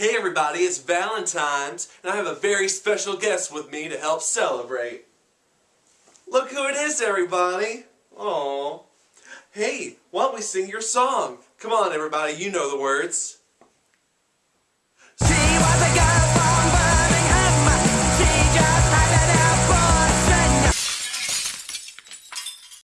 Hey everybody, it's Valentine's, and I have a very special guest with me to help celebrate. Look who it is, everybody! Aww. Hey, why don't we sing your song? Come on, everybody, you know the words.